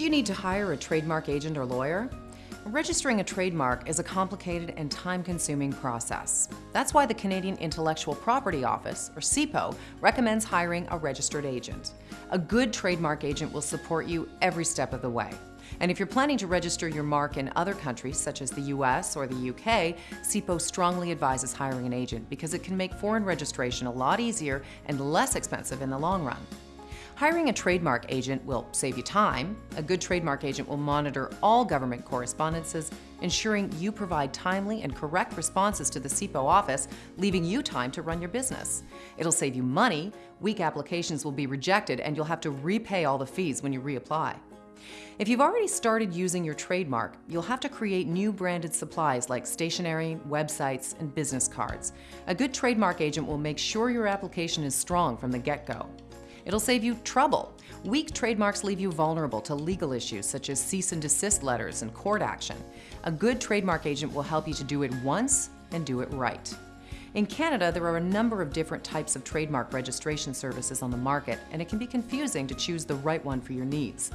Do you need to hire a trademark agent or lawyer? Registering a trademark is a complicated and time-consuming process. That's why the Canadian Intellectual Property Office, or CIPO, recommends hiring a registered agent. A good trademark agent will support you every step of the way. And if you're planning to register your mark in other countries, such as the US or the UK, CIPO strongly advises hiring an agent because it can make foreign registration a lot easier and less expensive in the long run. Hiring a trademark agent will save you time. A good trademark agent will monitor all government correspondences, ensuring you provide timely and correct responses to the CIPO office, leaving you time to run your business. It'll save you money, weak applications will be rejected, and you'll have to repay all the fees when you reapply. If you've already started using your trademark, you'll have to create new branded supplies like stationery, websites, and business cards. A good trademark agent will make sure your application is strong from the get-go. It'll save you trouble. Weak trademarks leave you vulnerable to legal issues such as cease and desist letters and court action. A good trademark agent will help you to do it once and do it right. In Canada, there are a number of different types of trademark registration services on the market, and it can be confusing to choose the right one for your needs.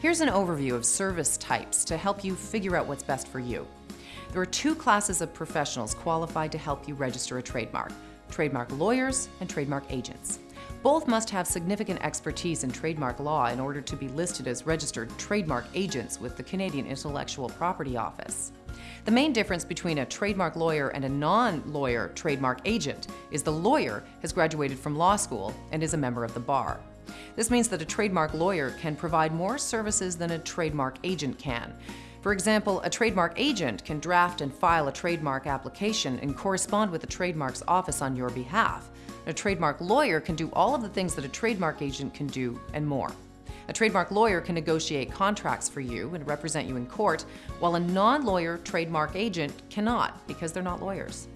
Here's an overview of service types to help you figure out what's best for you. There are two classes of professionals qualified to help you register a trademark, trademark lawyers and trademark agents. Both must have significant expertise in trademark law in order to be listed as registered trademark agents with the Canadian Intellectual Property Office. The main difference between a trademark lawyer and a non-lawyer trademark agent is the lawyer has graduated from law school and is a member of the bar. This means that a trademark lawyer can provide more services than a trademark agent can. For example, a trademark agent can draft and file a trademark application and correspond with the trademark's office on your behalf. A trademark lawyer can do all of the things that a trademark agent can do and more. A trademark lawyer can negotiate contracts for you and represent you in court, while a non-lawyer trademark agent cannot because they're not lawyers.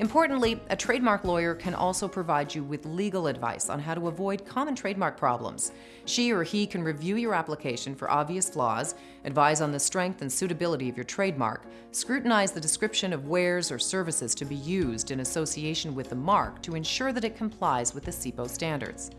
Importantly, a trademark lawyer can also provide you with legal advice on how to avoid common trademark problems. She or he can review your application for obvious flaws, advise on the strength and suitability of your trademark, scrutinize the description of wares or services to be used in association with the mark to ensure that it complies with the CIPO standards.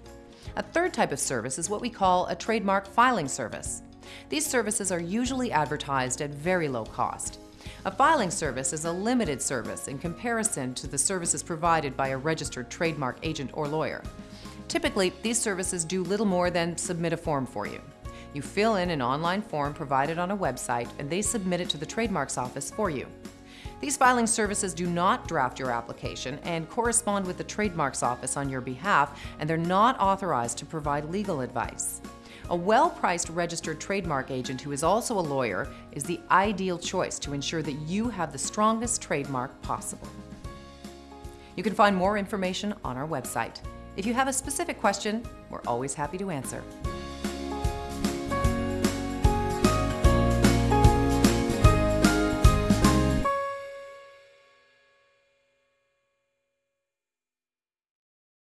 A third type of service is what we call a trademark filing service. These services are usually advertised at very low cost. A filing service is a limited service in comparison to the services provided by a registered trademark agent or lawyer. Typically, these services do little more than submit a form for you. You fill in an online form provided on a website and they submit it to the Trademarks Office for you. These filing services do not draft your application and correspond with the Trademarks Office on your behalf, and they're not authorized to provide legal advice. A well-priced registered trademark agent who is also a lawyer is the ideal choice to ensure that you have the strongest trademark possible. You can find more information on our website. If you have a specific question, we're always happy to answer.